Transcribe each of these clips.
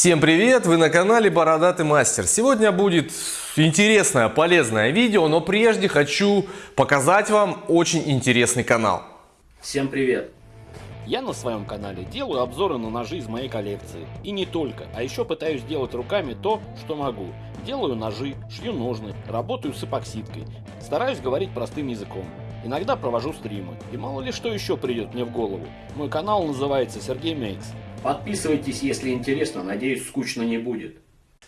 Всем привет! Вы на канале Бородатый Мастер. Сегодня будет интересное, полезное видео, но прежде хочу показать вам очень интересный канал. Всем привет! Я на своем канале делаю обзоры на ножи из моей коллекции. И не только, а еще пытаюсь делать руками то, что могу. Делаю ножи, шью ножны, работаю с эпоксидкой. Стараюсь говорить простым языком. Иногда провожу стримы. И мало ли что еще придет мне в голову. Мой канал называется Сергей Мейкс. Подписывайтесь, если интересно, надеюсь, скучно не будет.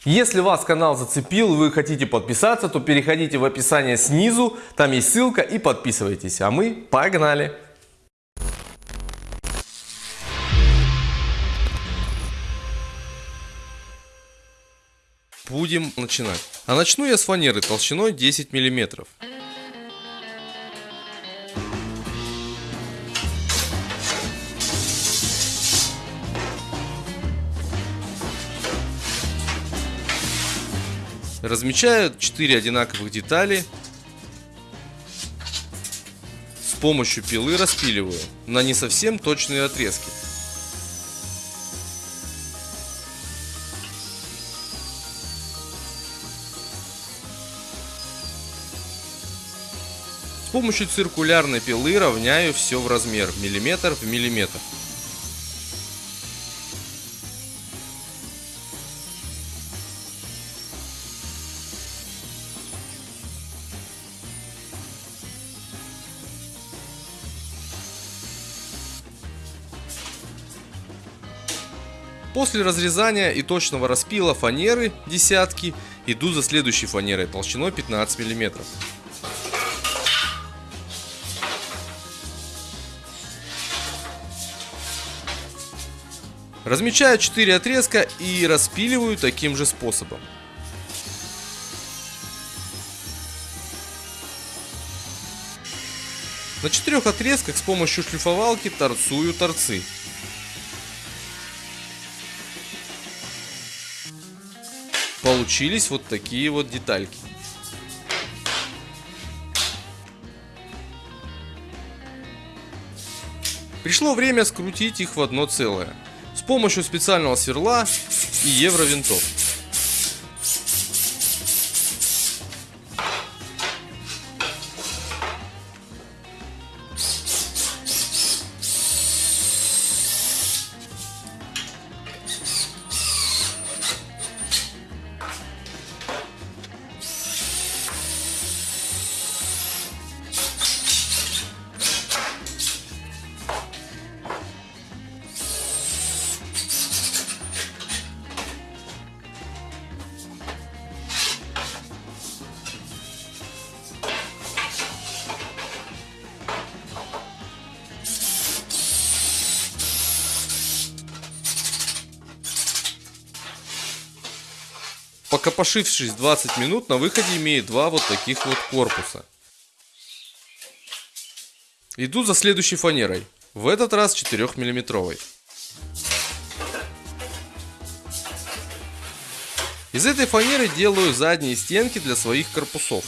Если вас канал зацепил, вы хотите подписаться, то переходите в описание снизу, там есть ссылка и подписывайтесь. А мы погнали! Будем начинать. А начну я с фанеры толщиной 10 миллиметров. Размечаю 4 одинаковых детали. С помощью пилы распиливаю на не совсем точные отрезки. С помощью циркулярной пилы равняю все в размер, миллиметр в миллиметр. После разрезания и точного распила фанеры десятки иду за следующей фанерой толщиной 15 миллиметров. Размечаю 4 отрезка и распиливаю таким же способом. На четырех отрезках с помощью шлифовалки торцую торцы. Получились вот такие вот детальки. Пришло время скрутить их в одно целое. С помощью специального сверла и евровинтов. Покопошившись 20 минут, на выходе имеет два вот таких вот корпуса. Иду за следующей фанерой. В этот раз 4 миллиметровой. Из этой фанеры делаю задние стенки для своих корпусов.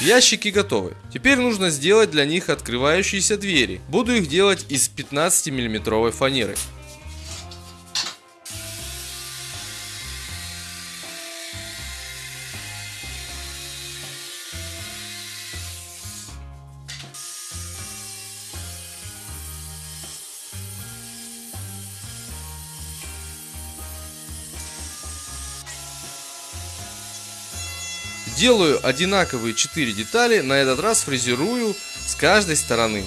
Ящики готовы. Теперь нужно сделать для них открывающиеся двери. Буду их делать из 15 миллиметровой фанеры. Делаю одинаковые 4 детали, на этот раз фрезерую с каждой стороны.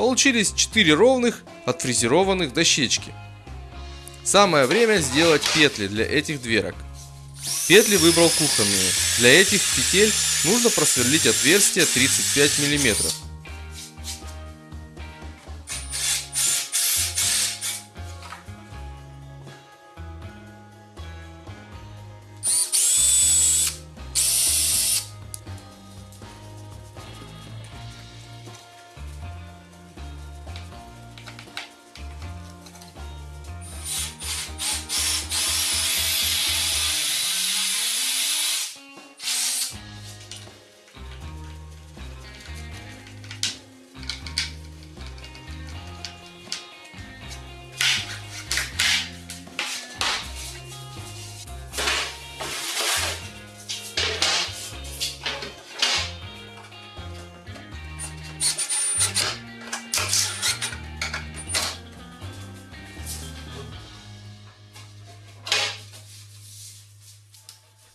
Получились 4 ровных отфрезерованных дощечки. Самое время сделать петли для этих дверок. Петли выбрал кухонные. Для этих петель нужно просверлить отверстие 35 миллиметров.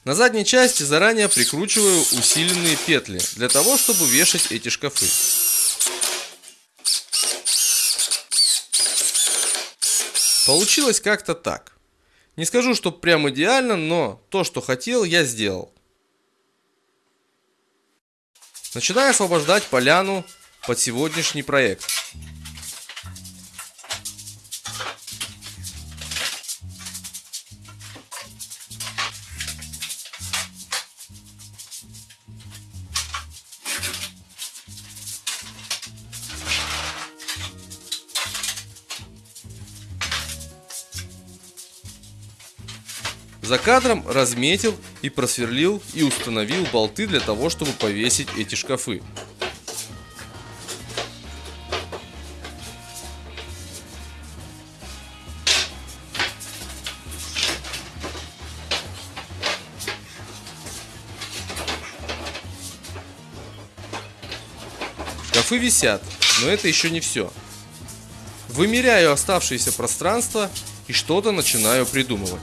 На задней части заранее прикручиваю усиленные петли, для того, чтобы вешать эти шкафы. Получилось как-то так. Не скажу, что прям идеально, но то, что хотел, я сделал. Начинаю освобождать поляну под сегодняшний проект. За кадром разметил и просверлил и установил болты для того, чтобы повесить эти шкафы. Шкафы висят, но это еще не все. Вымеряю оставшееся пространство и что-то начинаю придумывать.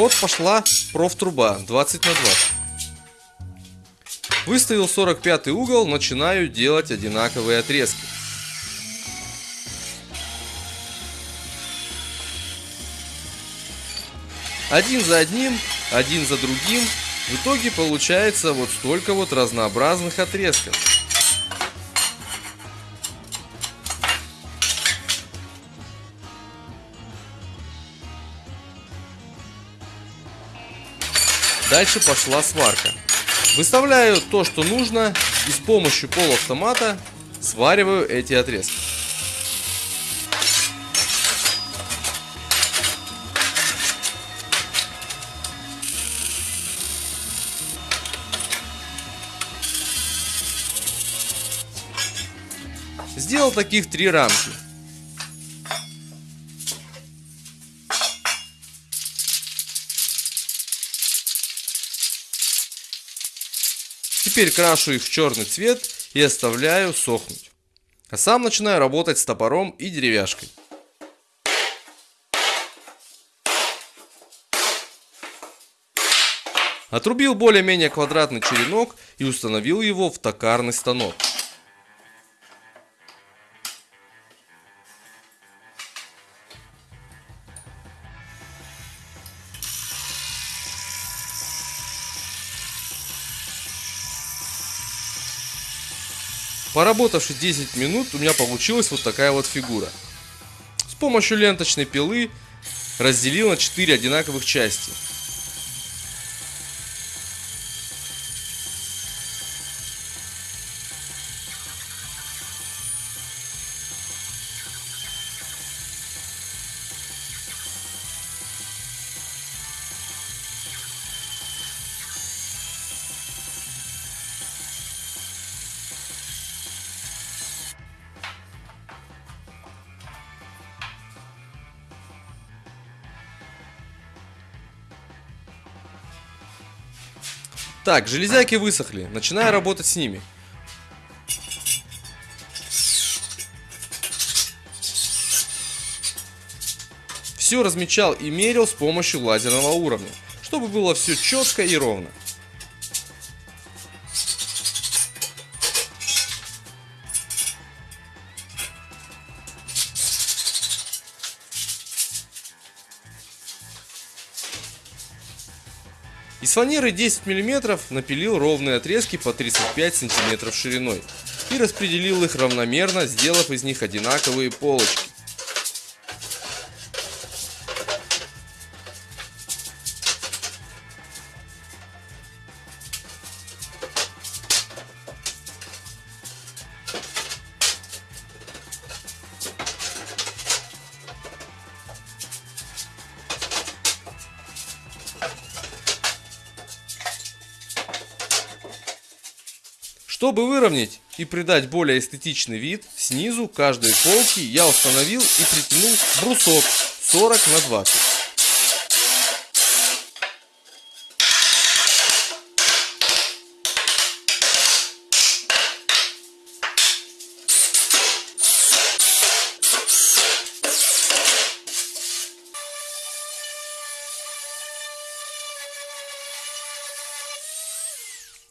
Ход пошла профтруба 20 на 20. Выставил 45 угол, начинаю делать одинаковые отрезки. Один за одним, один за другим. В итоге получается вот столько вот разнообразных отрезков. Дальше пошла сварка. Выставляю то, что нужно, и с помощью полуавтомата свариваю эти отрезки. Сделал таких три рамки. Теперь крашу их в черный цвет и оставляю сохнуть. А сам начинаю работать с топором и деревяшкой. Отрубил более-менее квадратный черенок и установил его в токарный станок. Поработавши 10 минут, у меня получилась вот такая вот фигура. С помощью ленточной пилы разделил на 4 одинаковых части. Так, железяки высохли. Начинаю работать с ними. Все размечал и мерил с помощью лазерного уровня, чтобы было все четко и ровно. Из фанеры 10 мм напилил ровные отрезки по 35 см шириной и распределил их равномерно, сделав из них одинаковые полочки. Чтобы выровнять и придать более эстетичный вид, снизу каждой полки я установил и притянул брусок 40 на 20.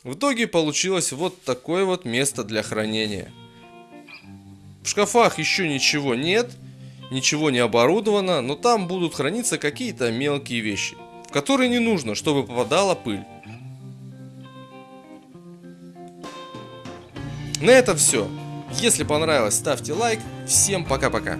В итоге получилось вот такое вот место для хранения. В шкафах еще ничего нет, ничего не оборудовано, но там будут храниться какие-то мелкие вещи, в которые не нужно, чтобы попадала пыль. На этом все. Если понравилось, ставьте лайк. Всем пока-пока.